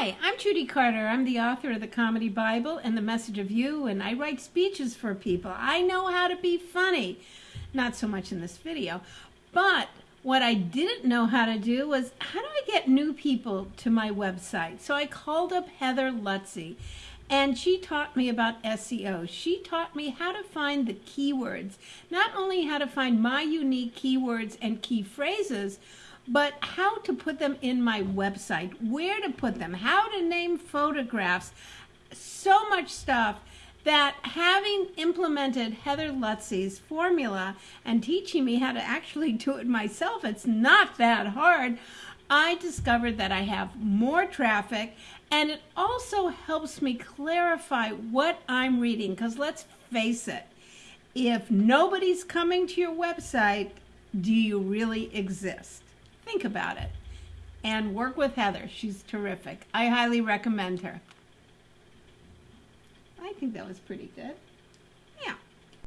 Hi, I'm Judy Carter. I'm the author of the Comedy Bible and the Message of You, and I write speeches for people. I know how to be funny. Not so much in this video, but what I didn't know how to do was how do I get new people to my website? So I called up Heather Lutze and she taught me about SEO. She taught me how to find the keywords, not only how to find my unique keywords and key phrases, but how to put them in my website, where to put them, how to name photographs, so much stuff that having implemented Heather Lutze's formula and teaching me how to actually do it myself, it's not that hard. I discovered that I have more traffic and it also helps me clarify what I'm reading because let's face it, if nobody's coming to your website, do you really exist? Think about it and work with Heather. She's terrific. I highly recommend her. I think that was pretty good.